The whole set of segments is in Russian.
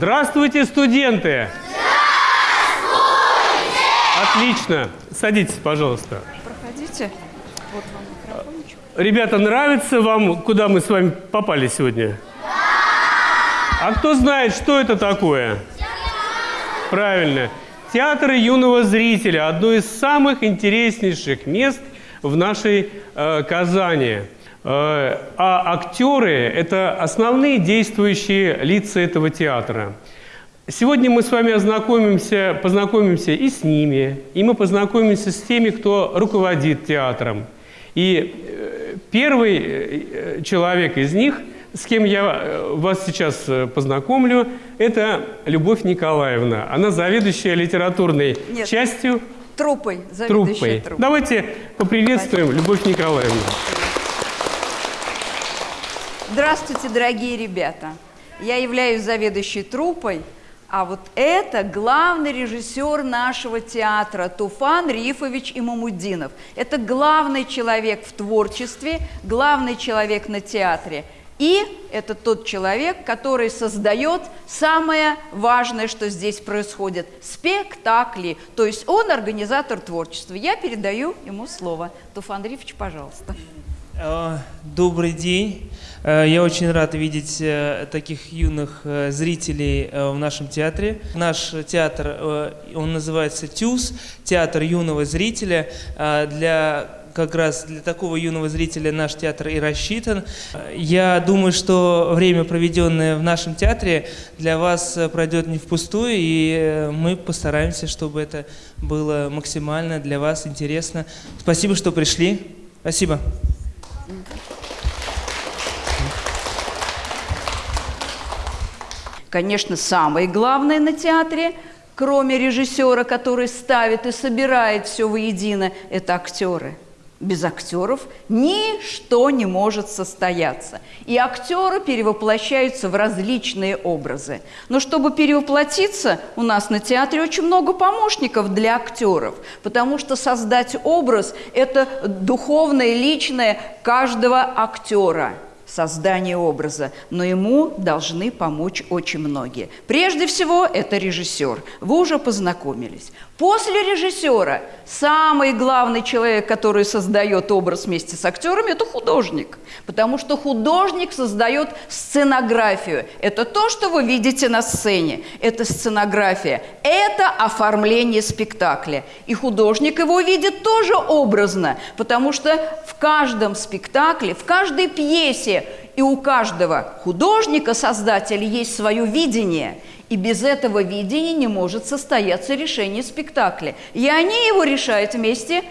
Здравствуйте, студенты! Здравствуйте! Отлично. Садитесь, пожалуйста. Проходите. Вот вам микрофончик. Ребята, нравится вам, куда мы с вами попали сегодня? Да! А кто знает, что это такое? Правильно. Театр юного зрителя – одно из самых интереснейших мест в нашей э, Казани. Э, а актеры – это основные действующие лица этого театра. Сегодня мы с вами ознакомимся, познакомимся и с ними, и мы познакомимся с теми, кто руководит театром. И э, первый э, человек из них, с кем я вас сейчас познакомлю, это Любовь Николаевна. Она заведующая литературной Нет. частью Труппой, заведующая труппой. труппой. Давайте поприветствуем Любовь Николаевну. Здравствуйте, дорогие ребята. Я являюсь заведующей труппой, а вот это главный режиссер нашего театра Туфан Рифович Имамуддинов. Это главный человек в творчестве, главный человек на театре. И это тот человек, который создает самое важное, что здесь происходит – спектакли. То есть он организатор творчества. Я передаю ему слово. Туфан Рифович, пожалуйста. Э, Добрый день. Э, Я очень рад видеть э, таких юных зрителей в нашем театре. Наш театр, он называется ТЮЗ, театр юного зрителя. Для как раз для такого юного зрителя наш театр и рассчитан. Я думаю, что время, проведенное в нашем театре, для вас пройдет не впустую, и мы постараемся, чтобы это было максимально для вас интересно. Спасибо, что пришли. Спасибо. Конечно, самое главное на театре, кроме режиссера, который ставит и собирает все воедино, это актеры. Без актеров ничто не может состояться. И актеры перевоплощаются в различные образы. Но чтобы перевоплотиться, у нас на театре очень много помощников для актеров, потому что создать образ – это духовное, личное каждого актера создание образа, но ему должны помочь очень многие. Прежде всего, это режиссер. Вы уже познакомились. После режиссера самый главный человек, который создает образ вместе с актерами, это художник. Потому что художник создает сценографию. Это то, что вы видите на сцене. Это сценография. Это оформление спектакля. И художник его видит тоже образно, потому что в каждом спектакле, в каждой пьесе и у каждого художника, создателя, есть свое видение. И без этого видения не может состояться решение спектакля. И они его решают вместе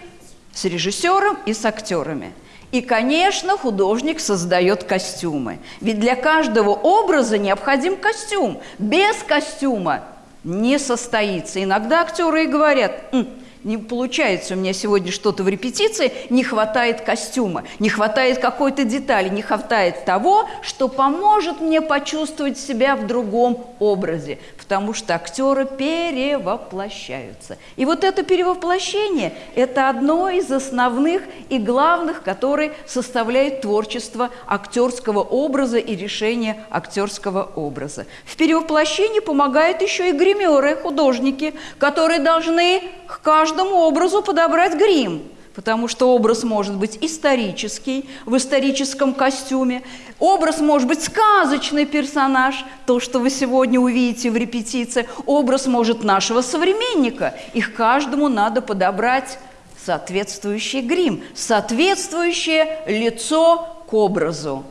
с режиссером и с актерами. И, конечно, художник создает костюмы. Ведь для каждого образа необходим костюм. Без костюма не состоится. Иногда актеры и говорят, «М, не получается у меня сегодня что-то в репетиции, не хватает костюма, не хватает какой-то детали, не хватает того, что поможет мне почувствовать себя в другом образе, потому что актеры перевоплощаются. И вот это перевоплощение – это одно из основных и главных, которые составляют творчество актерского образа и решение актерского образа. В перевоплощении помогают еще и гримеры, художники, которые должны к каждому образу подобрать грим потому что образ может быть исторический, в историческом костюме, образ может быть сказочный персонаж, то, что вы сегодня увидите в репетиции, образ может нашего современника, их каждому надо подобрать соответствующий грим, соответствующее лицо к образу.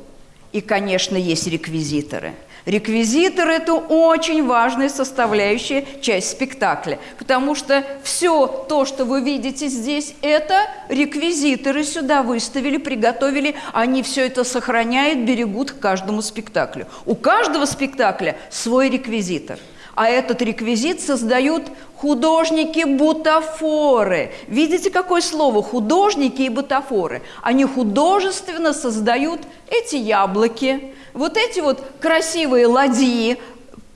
И, конечно, есть реквизиторы – Реквизитор – это очень важная составляющая часть спектакля, потому что все то, что вы видите здесь, это реквизиторы сюда выставили, приготовили, они все это сохраняют, берегут к каждому спектаклю. У каждого спектакля свой реквизитор – а этот реквизит создают художники-бутафоры. Видите, какое слово? Художники и бутафоры. Они художественно создают эти яблоки, вот эти вот красивые ладьи,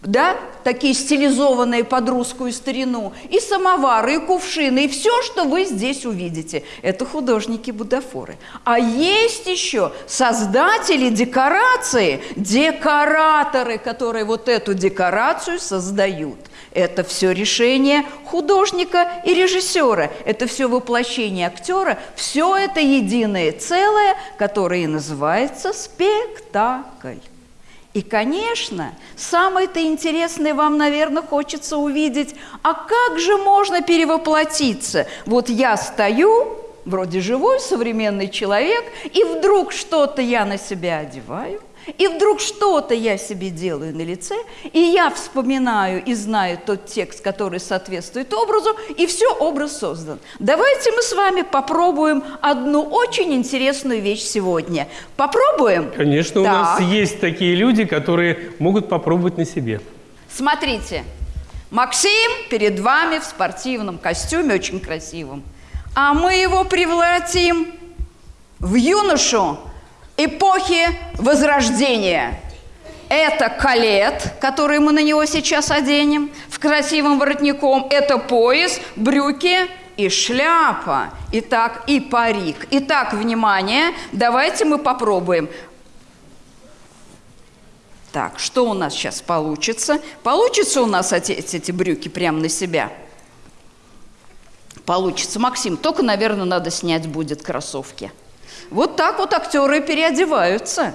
да, такие стилизованные под русскую старину, и самовары, и кувшины, и все, что вы здесь увидите. Это художники-будафоры. А есть еще создатели декорации, декораторы, которые вот эту декорацию создают. Это все решение художника и режиссера. Это все воплощение актера. Все это единое целое, которое и называется спектакль. И, конечно, самое-то интересное вам, наверное, хочется увидеть, а как же можно перевоплотиться? Вот я стою, вроде живой современный человек, и вдруг что-то я на себя одеваю – и вдруг что-то я себе делаю на лице, и я вспоминаю и знаю тот текст, который соответствует образу, и все, образ создан. Давайте мы с вами попробуем одну очень интересную вещь сегодня. Попробуем? Конечно, так. у нас есть такие люди, которые могут попробовать на себе. Смотрите, Максим перед вами в спортивном костюме, очень красивом. А мы его превратим в юношу, эпохи Возрождения. Это калет, который мы на него сейчас оденем, в красивым воротником. Это пояс, брюки и шляпа. Итак, и парик. Итак, внимание, давайте мы попробуем. Так, что у нас сейчас получится? Получится у нас эти, эти брюки прямо на себя? Получится. Максим, только, наверное, надо снять будет кроссовки. Вот так вот актеры переодеваются.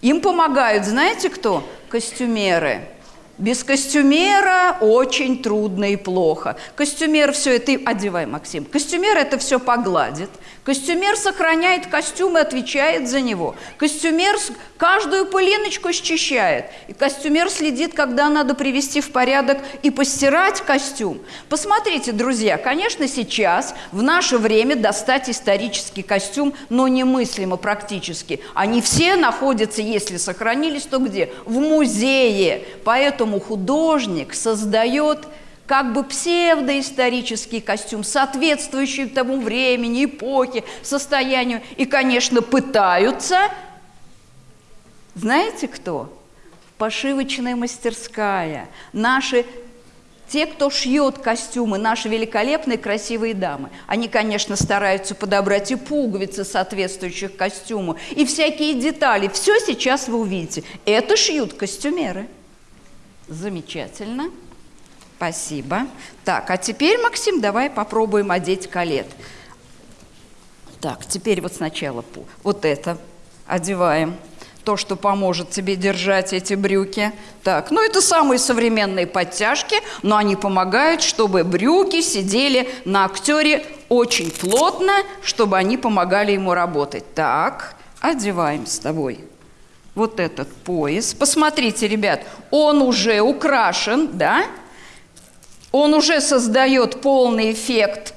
Им помогают, знаете кто? Костюмеры. Без костюмера очень трудно и плохо. Костюмер все это... Одевай, Максим. Костюмер это все погладит. Костюмер сохраняет костюм и отвечает за него. Костюмер каждую пылиночку счищает. И костюмер следит, когда надо привести в порядок и постирать костюм. Посмотрите, друзья, конечно, сейчас, в наше время, достать исторический костюм, но немыслимо практически. Они все находятся, если сохранились, то где? В музее. Поэтому Поэтому художник создает как бы псевдоисторический костюм, соответствующий тому времени, эпохе, состоянию. И, конечно, пытаются, знаете кто? Пошивочная мастерская. Наши те, кто шьет костюмы, наши великолепные красивые дамы, они, конечно, стараются подобрать и пуговицы, соответствующих костюму, и всякие детали. Все сейчас вы увидите. Это шьют костюмеры. Замечательно. Спасибо. Так, а теперь, Максим, давай попробуем одеть калет. Так, теперь вот сначала вот это одеваем. То, что поможет тебе держать эти брюки. Так, ну это самые современные подтяжки, но они помогают, чтобы брюки сидели на актере очень плотно, чтобы они помогали ему работать. Так, одеваем с тобой вот этот пояс. Посмотрите, ребят, он уже украшен, да? Он уже создает полный эффект.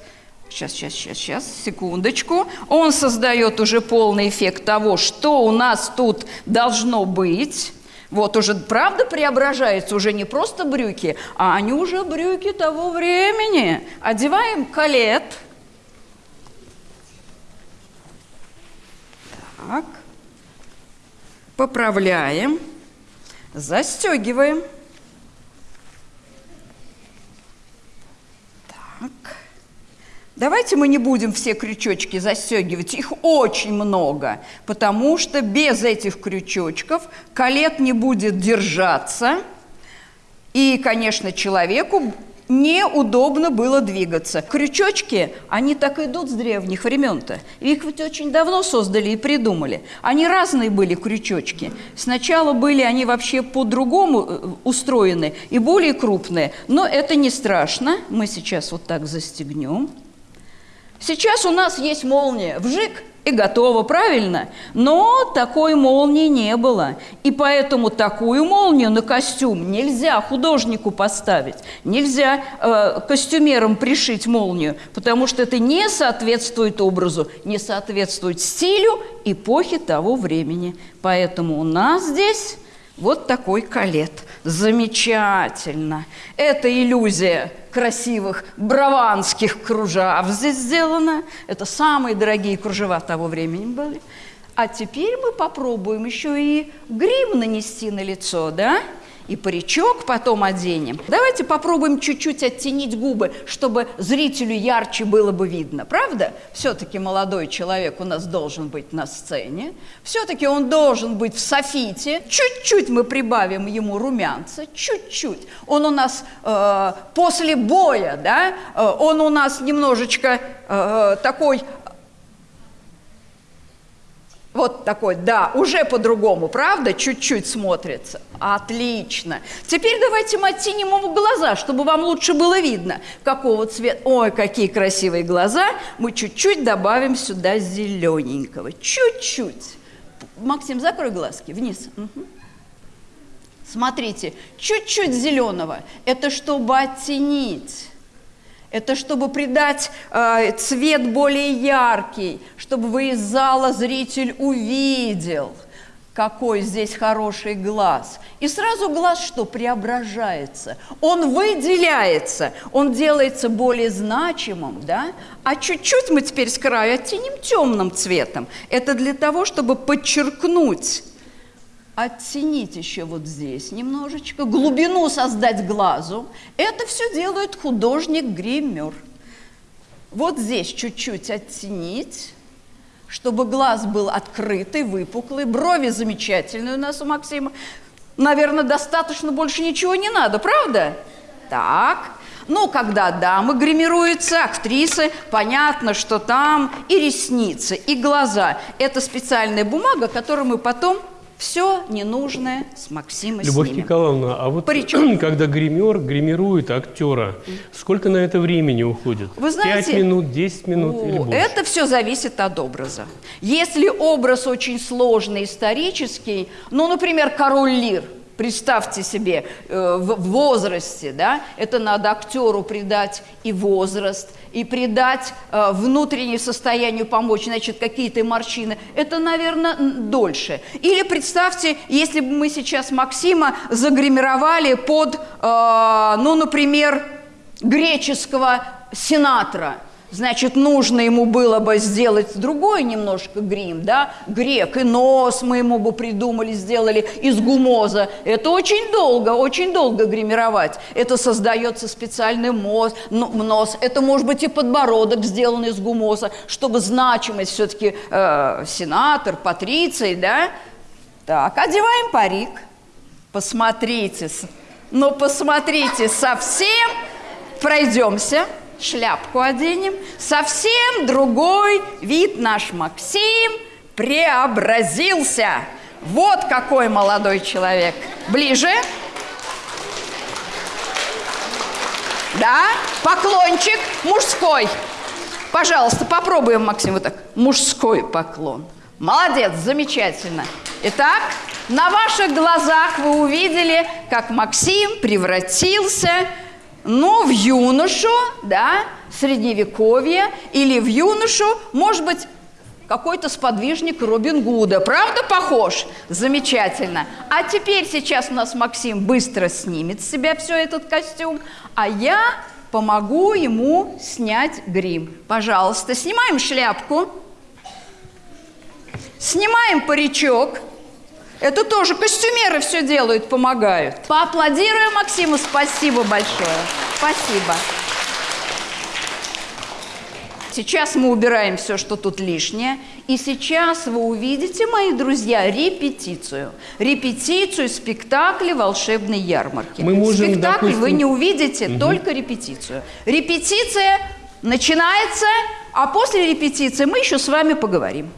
Сейчас, сейчас, сейчас, сейчас, секундочку. Он создает уже полный эффект того, что у нас тут должно быть. Вот уже, правда, преображается уже не просто брюки, а они уже брюки того времени. Одеваем калет. Так поправляем, застегиваем. Так. Давайте мы не будем все крючочки застегивать, их очень много, потому что без этих крючочков колет не будет держаться, и, конечно, человеку неудобно было двигаться. Крючочки, они так идут с древних времен-то. Их ведь очень давно создали и придумали. Они разные были, крючочки. Сначала были они вообще по-другому э, устроены и более крупные. Но это не страшно. Мы сейчас вот так застегнем. Сейчас у нас есть молния. Вжик – и готово, правильно? Но такой молнии не было. И поэтому такую молнию на костюм нельзя художнику поставить, нельзя э, костюмерам пришить молнию, потому что это не соответствует образу, не соответствует стилю эпохи того времени. Поэтому у нас здесь вот такой калет. Замечательно. Это иллюзия красивых браванских кружев здесь сделана. Это самые дорогие кружева того времени были. А теперь мы попробуем еще и грим нанести на лицо, да? И паричок потом оденем. Давайте попробуем чуть-чуть оттенить губы, чтобы зрителю ярче было бы видно. Правда? Все-таки молодой человек у нас должен быть на сцене. Все-таки он должен быть в софите. Чуть-чуть мы прибавим ему румянца. Чуть-чуть. Он у нас э, после боя, да, э, он у нас немножечко э, такой вот такой, да, уже по-другому, правда? Чуть-чуть смотрится. Отлично. Теперь давайте мы оттеним ему глаза, чтобы вам лучше было видно, какого цвета. Ой, какие красивые глаза. Мы чуть-чуть добавим сюда зелененького. Чуть-чуть. Максим, закрой глазки. Вниз. Угу. Смотрите, чуть-чуть зеленого. Это чтобы оттенить это чтобы придать э, цвет более яркий, чтобы вы из зала зритель увидел, какой здесь хороший глаз. И сразу глаз что? Преображается. Он выделяется, он делается более значимым, да? А чуть-чуть мы теперь с краю оттеним темным цветом. Это для того, чтобы подчеркнуть оттенить еще вот здесь немножечко, глубину создать глазу. Это все делает художник-гример. Вот здесь чуть-чуть оттенить, чтобы глаз был открытый, выпуклый, брови замечательные у нас у Максима. Наверное, достаточно, больше ничего не надо, правда? Так, ну, когда дамы гримируются, актрисы, понятно, что там и ресницы, и глаза. Это специальная бумага, которую мы потом все ненужное с Максима Любовь снимем. Николаевна, а вот Паричок. когда гример гримирует актера, сколько на это времени уходит? Вы знаете, 5 минут, 10 минут О, или больше? Это все зависит от образа. Если образ очень сложный, исторический, ну, например, король Лир – Представьте себе, э, в возрасте, да, это надо актеру придать и возраст, и придать э, внутреннее состоянию помочь, значит, какие-то морщины. Это, наверное, дольше. Или представьте, если бы мы сейчас Максима загримировали под, э, ну, например, греческого сенатора – Значит, нужно ему было бы сделать другой немножко грим, да, грек, и нос мы ему бы придумали, сделали из гумоза. Это очень долго, очень долго гримировать. Это создается специальный моз, нос, это может быть и подбородок сделан из гумоза, чтобы значимость все-таки э, сенатор, патриций, да. Так, одеваем парик. Посмотрите, ну посмотрите, совсем пройдемся шляпку оденем, совсем другой вид наш Максим преобразился. Вот какой молодой человек. Ближе. Да, поклончик мужской. Пожалуйста, попробуем, Максим, вот так. Мужской поклон. Молодец, замечательно. Итак, на ваших глазах вы увидели, как Максим превратился но в юношу, да, средневековье, или в юношу, может быть, какой-то сподвижник Робин Гуда. Правда похож? Замечательно. А теперь сейчас у нас Максим быстро снимет с себя все этот костюм, а я помогу ему снять грим. Пожалуйста, снимаем шляпку, снимаем паричок, это тоже костюмеры все делают, помогают. Поаплодируем Максиму, спасибо большое. Спасибо. Сейчас мы убираем все, что тут лишнее. И сейчас вы увидите, мои друзья, репетицию. Репетицию спектакля «Волшебной ярмарки». Мы можем, Спектакль допустим... вы не увидите, угу. только репетицию. Репетиция начинается, а после репетиции мы еще с вами поговорим.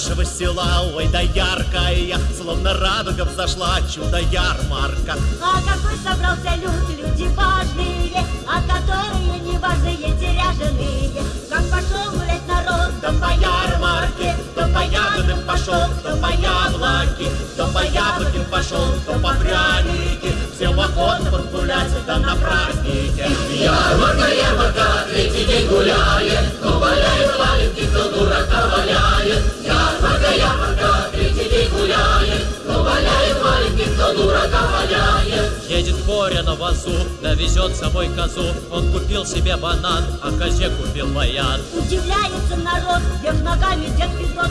Нашего села, ой, да яркая, словно радуга взошла чудо-ярмарка. А какой собрался люд, люди важные, а которые не важные, теряженые. Как пошел гулять народ, да по ярмарке, то по ягодам пошел, то по яблоки, то по яблокам пошел, то по пряники. Охотно подгулять, да на празднике. Ярмарка, ярмарка, третий день гуляет, кто валяет валенки, кто дурака валяет. Ярмарка, ярмарка, третий день гуляет, кто валяет валенки, кто дурака валяет. Едет в горя на вазу, довезет с собой козу. Он купил себе банан, а козе купил баян. Удивляется народ, вверх ногами дед Федот.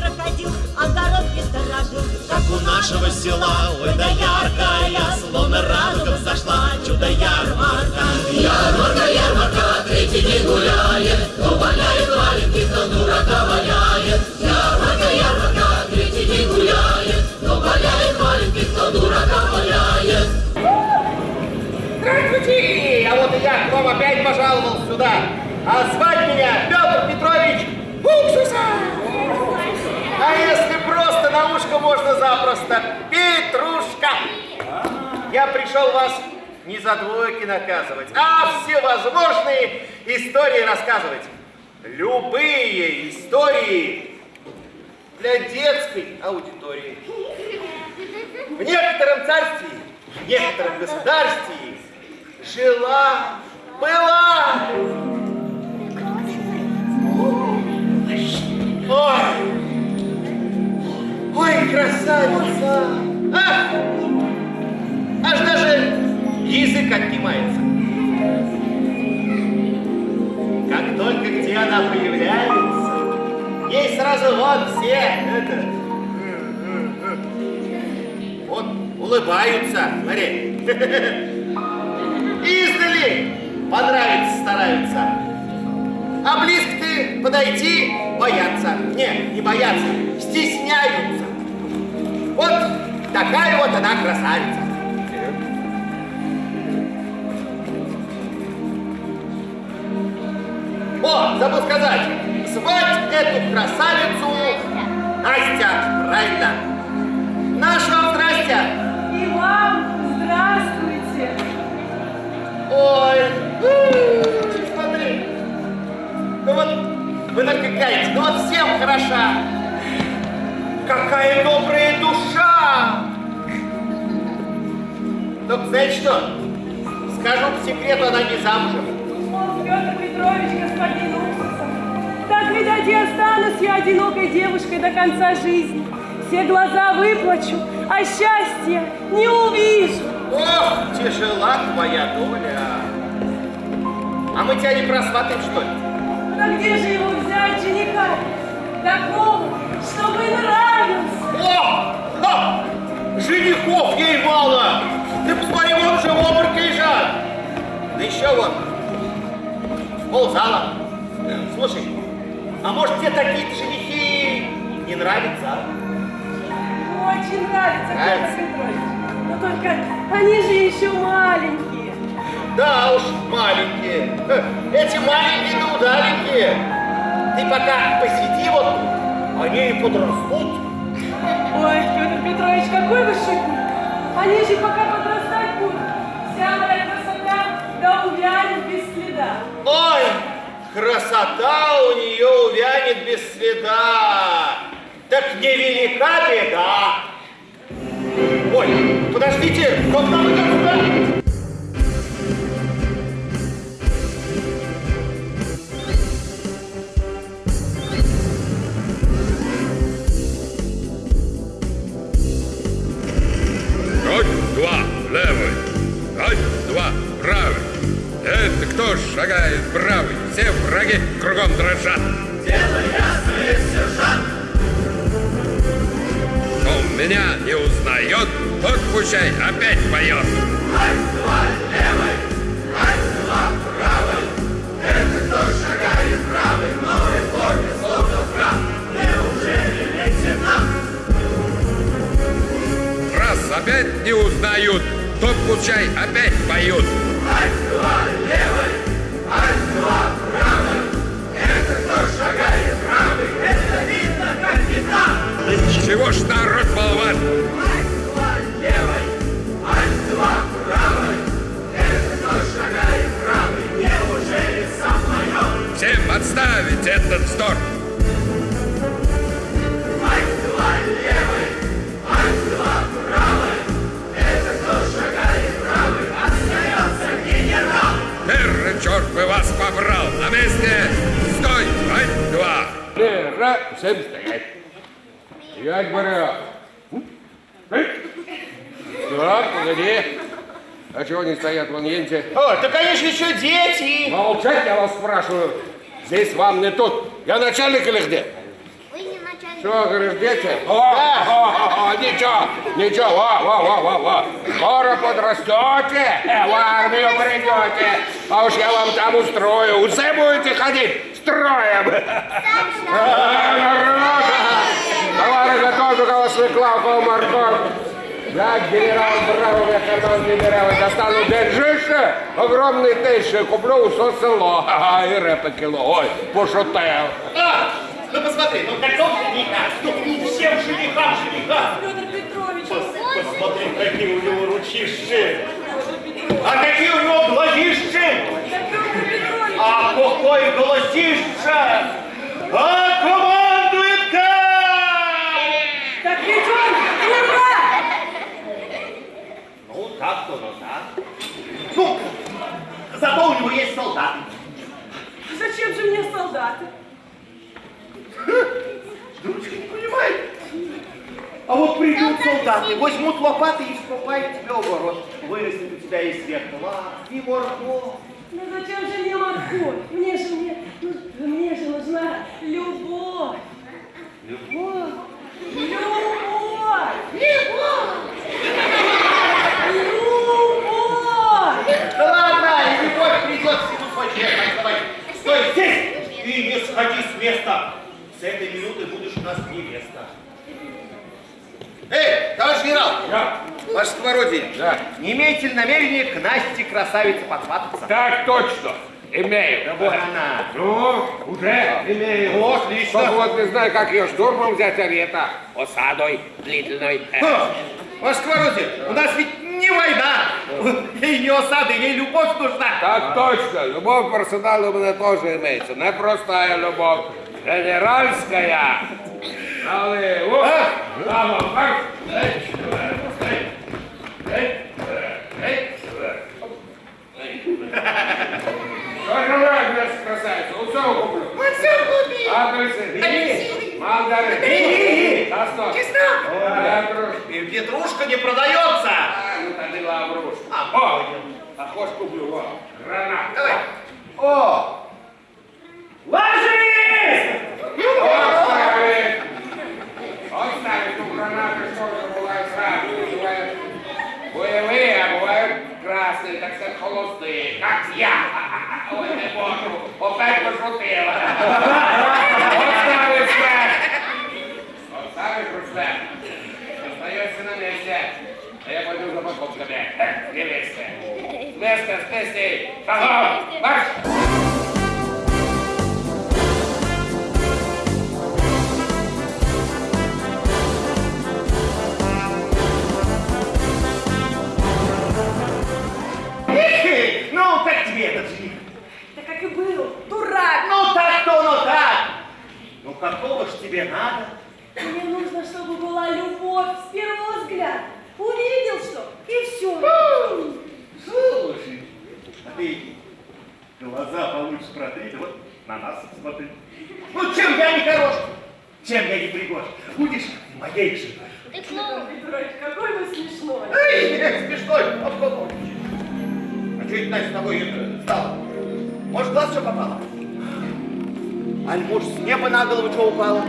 крокодил огородки сторожил. как у нашего села, ой да яркая, словно радуга взошла, чудо-ярмарка. Ярмарка, ярмарка, третий день гуляет, кто валяет валенки, кто дурака валяет. Ярмарка, ярмарка, третий день гуляет, кто валяет валенки, кто дурака валяет. Здравствуйте! А вот и я к вам опять пожаловал сюда. А звать меня Петр Петрович Уксуса! Просто на ушко можно запросто, Петрушка! Я пришел вас не за двойки наказывать, а всевозможные истории рассказывать. Любые истории для детской аудитории. В некотором царстве, в некотором государстве жила, была. Ой, красавица! А! Аж даже язык отнимается. Как только где она появляется, ей сразу вот все это, вот улыбаются, смотри. Издали понравится стараются. А близко ты подойти боятся. Не, не боятся, стесняются. Вот такая вот она красавица. О, забыл сказать, звать эту красавицу Настя, правильно. Наш вам здрасте. И вам здравствуйте! Ой, смотри. Ну вот, вы только ну вот всем хороша. Какая добрая Только знаете что? Скажу по секрету, она не замужем. О, Петр Петрович, господин Уксусов, так, видать, и останусь я одинокой девушкой до конца жизни. Все глаза выплачу, а счастья не увижу. Ох, тяжела твоя доля. А мы тебя не просватаем, что ли? Да где же его взять, жениха? Такого, чтобы нравился. О! Ха! Женихов ей мало! Ты посмотри, вон уже в обмороке лежат! Да еще вот, ползала. Слушай, а может тебе такие женихи не нравятся? а? Очень нравится, Нравится? Но только они же еще маленькие. Да уж, маленькие. Эти маленькие да удаленькие. Ты пока посиди вот тут, они и подрастут. Ой, Петр Петрович, какой вы шутник. Они же пока подрастать Ой, красота у нее увянет без следа. Так невелика беда. Ой, подождите, к нам идет сюда? Кто шагает правый? Все враги кругом дрожат. Дело ясное, сержант. Кто меня не узнает, тот пущай опять поет. Раз опять не узнают, тот пущай опять поют. Чего ж народ болван? Всем отставить этот вздор! бы вас побрал. На месте! Стой! Один, два! Э, Лера, всем стоять! Я говорю... Так, погоди. А чего они стоят, вон едете? О, да, конечно, еще дети! Молчать, я вас спрашиваю. Здесь вам не тут. Я начальник или где? Вы не начальник. Что, говоришь, дети? О, да. о, о, о, ничего ничего, во, во, во, во. Скоро подрастете, э, в армию придете. А уж я вам там устрою. Усе будете ходить строем. Народ! Товары готовы, у кого свекла, у кого морковь. Я генерал Браво, я карман генерал, достану держище, огромный тише, куплю усе село. Ага, и репа кіло. Ой, пошутив. А, ну посмотри, ну каков жениха? Ну всем женихам жениха. Посмотри, какие у него ручищи. А какие у него глазищи. А какой голосище. А командует как? так ведь он герой! Ну, так-то, ну так. Ну, зато у него есть солдаты. Зачем же мне солдаты? Дурочка не понимает. А вот придут солдаты, возьмут лопаты и вкопают тебя в огород. Вырастет у тебя и свекла, и морковь. Ну зачем же мне морковь? Мне же, мне, ну, мне же нужна любовь. Любовь. Любовь! Любовь! Да ладно, любовь придет всему свой давай, стой здесь и не сходи с места. С этой минуты будешь у нас невеста. Эй, товарищ генерал! Да. Ваше сковородие, Да. не имеете ли намерения к Насте красавице подсвататься? Так точно. Имею. Да вот она. Ну, уже имею. Ну, Только отлично. вот не знаю, как ее штурмом взять, а это осадой длительной. Ха, Ваше сковородие, у нас ведь не война. Ей не осады, ей любовь нужна. Так точно. Любовь к арсеналу у меня тоже имеется. Не простая любовь. Генеральская. Але, о, право, марш. Эй, эй, эй, эй, эй. Що желаєш, наша красавиця? Усе куплю. Все купил. Апельсин. Мандарин. Чеснок. Трошки. И Петрушка не продается. А, ну тоді лаврушку. А, О, а хоч куплю, о, гранат. Давай. О! Ложись! Оставить! Оставить у гранаты, что же бывает сразу. Бывают боевые, а бывают красные, так сказать, холостые, как я. Ой, не буду, опять пошутила. Оставить флаг. Оставить флаг. Остаешься на месте. А я пойду за покупками. Невесте. Место с песней. Шагом! Марш! Дурак! Ну, так-то, ну так. Ну, какого ж тебе надо? Мне нужно, чтобы была любовь с первого взгляда. Увидел что, и все. Слушай, а ты глаза получше протри, да вот на нас смотри. Ну, чем я не хорош? Чем я не пригож? Будешь моей женой. Ты клоун. Петрович, какой вы смешной. Эй, смешной, а кто А что это Настя с тобой это, стало? Может, глаз что попало? Аль, может, с неба на голову что упало?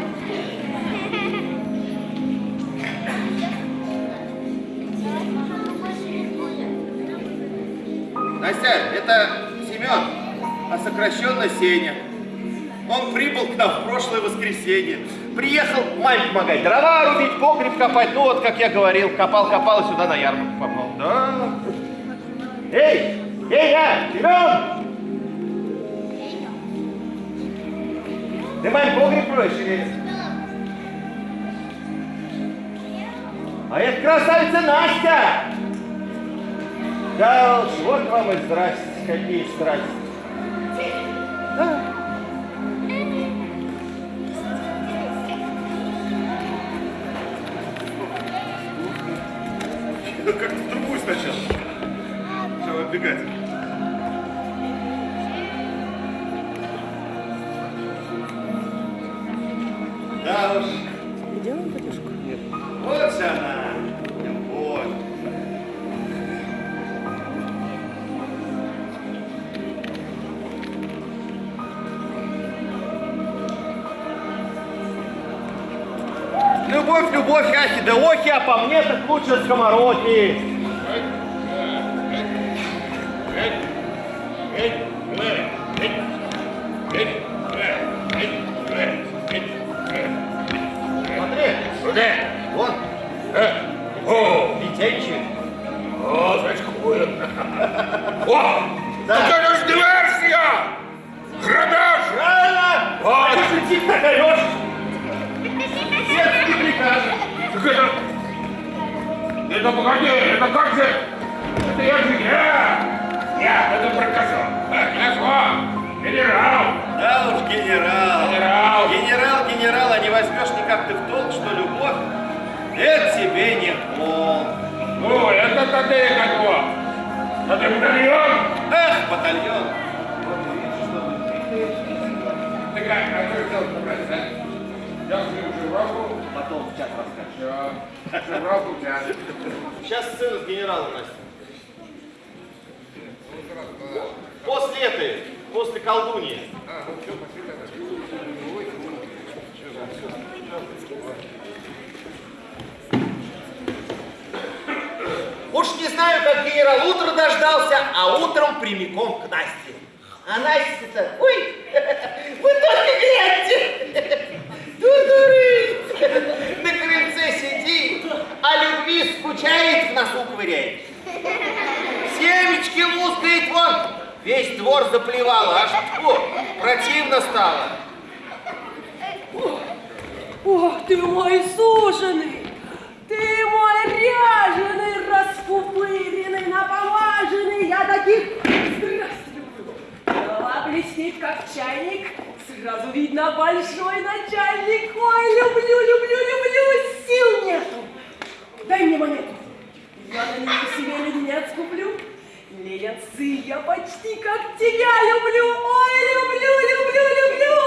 Настя, это Семен, а сокращенно Сеня. Он прибыл к нам в прошлое воскресенье. Приехал маме помогать, дрова рубить, погреб копать. Ну вот, как я говорил, копал-копал и сюда на ярмарку попал. Да. Эй, Сеня, Семен! Ты маме погреб роешь или... А это красавица Настя! Да уж, вот вам и здрасте, какие страсти. Да. Как-то в другую сначала. Все, отбегать. Любовь, ахи да охи, а по мне так лучше скомороки. Смотри, Где? вон, Э? О, летящий. о, зачкует. О, Да. это ж диверсия! Грабеж! Правильно! Вот. Это погоди, это как же... Это я же я! Я это. Я что? Генерал! Да уж, генерал. Генерал! Генерал, генерал, а не возьмешь никак ты в толк, что любовь, это тебе не пол. Ну, это тогда и готово. Это батальон? Эх, батальон. Ты как, а что сделать, брать, а? Я сниму шифровку. Потом в час расскажешь. Все. Час. Сейчас сцену с генералом, Настя. После этой, после колдуньи. Уж не знаю, как генерал утро дождался, а утром прямиком к Насте. А Настя-то, ой, вы только гляньте, дуры, весь двор заплевало, аж фу, противно стало. Ох, ты мой суженый! Ты мой ряженый, распупыренный, напомаженный! Я таких люблю! Голова блестит, как чайник, сразу видно большой начальник. Ой, люблю, люблю, люблю, сил нету! Дай мне монету, я на нее себе леденец куплю. Леденцы я почти как тебя люблю! Ой, люблю, люблю, люблю!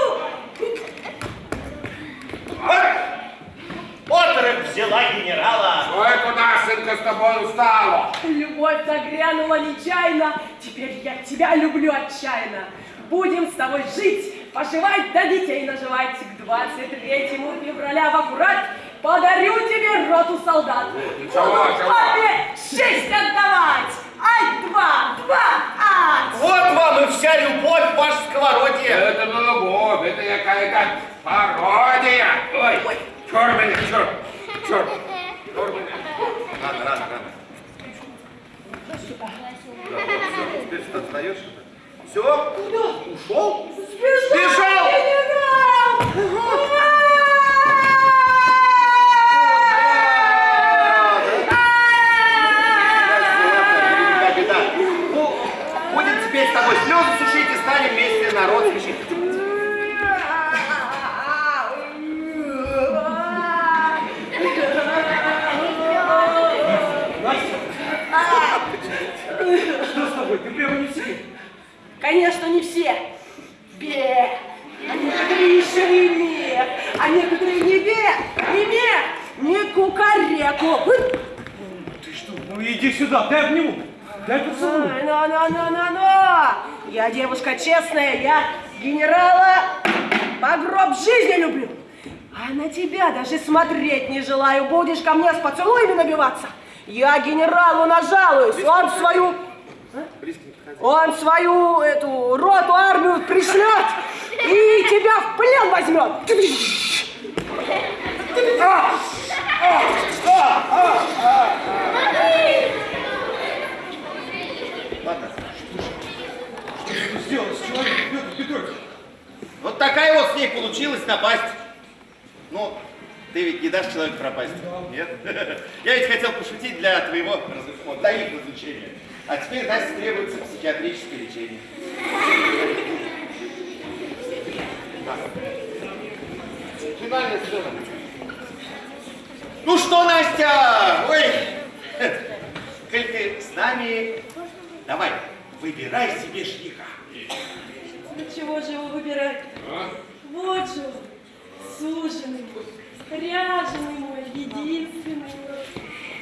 Отрыв взяла генерала. Ой, куда, сынка, с тобой устала? Любовь нагрянула нечаянно, теперь я тебя люблю отчаянно. Будем с тобой жить, поживать, да детей наживать. К 23 февраля в аккурат подарю тебе роту солдат. Ничего, Буду ничего. папе Я девушка честная, я генерала по гроб жизни люблю. А на тебя даже смотреть не желаю. Будешь ко мне с поцелуями набиваться. Я генералу нажалуюсь. Он свою... Он свою эту роту, армию пришлет и тебя в плен возьмет. Сделал с человеком, Петр Петрович? Вот такая вот с ней получилась напасть. Ну, ты ведь не дашь человеку пропасть? Нет? Я ведь хотел пошутить для твоего, разу- для их развлечения. А теперь, Настя, требуется психиатрическое лечение. Финальная сцена. Ну что, Настя? Ой, коль ты с нами, давай, выбирай себе жениха. Ну чего же его выбирать? Вот же он, Суженый мой, ряженый мой, единственный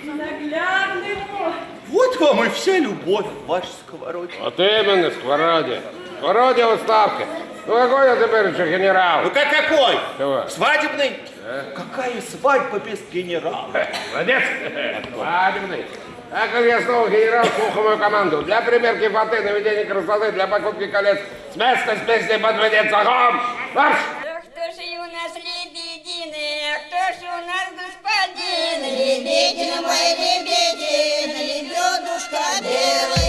мой, наглядный мой. Вот вам и вся любовь в вашей сковородке. От именно. Сковородя в отставке. Ну какой я теперь еще генерал? Ну как какой? Чего? Свадебный? Какая свадьба без генерала? Молодец. Свадебный. Как я снова генерал, мою команду. Для примерки фаты, наведения красоты, для покупки колец. С места с песней подведет огонь. Марш! Кто же у нас лебедины, кто же у нас господин? Лебедин мой, лебедин, лебедушка белая.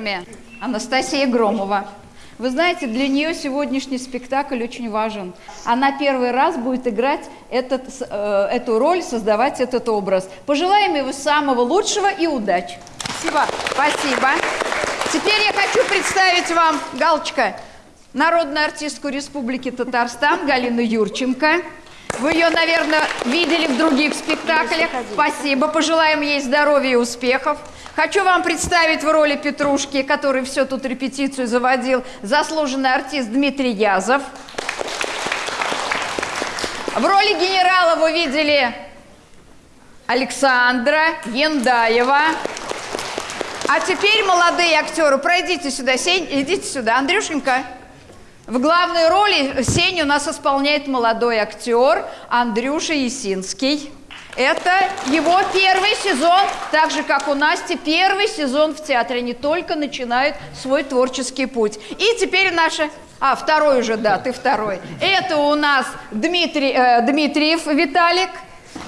Актерами. Анастасия Громова. Вы знаете, для нее сегодняшний спектакль очень важен. Она первый раз будет играть этот, э, эту роль, создавать этот образ. Пожелаем ей самого лучшего и удачи. Спасибо. Спасибо. Теперь я хочу представить вам, Галочка, народную артистку Республики Татарстан Галину Юрченко. Вы ее, наверное, видели в других спектаклях. Спасибо. Пожелаем ей здоровья и успехов. Хочу вам представить в роли Петрушки, который все тут репетицию заводил, заслуженный артист Дмитрий Язов. В роли генерала вы видели Александра Яндаева. А теперь, молодые актеры, пройдите сюда, Сень, идите сюда. Андрюшенька, в главной роли Сень у нас исполняет молодой актер Андрюша Есинский. Это его первый сезон, так же, как у Насти, первый сезон в театре. Они только начинают свой творческий путь. И теперь наша... А, второй уже, да, ты второй. Это у нас Дмитрий, э, Дмитриев Виталик.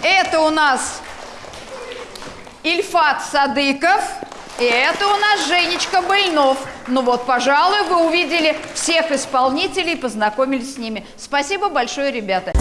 Это у нас Ильфат Садыков. И это у нас Женечка Больнов. Ну вот, пожалуй, вы увидели всех исполнителей, познакомились с ними. Спасибо большое, ребята.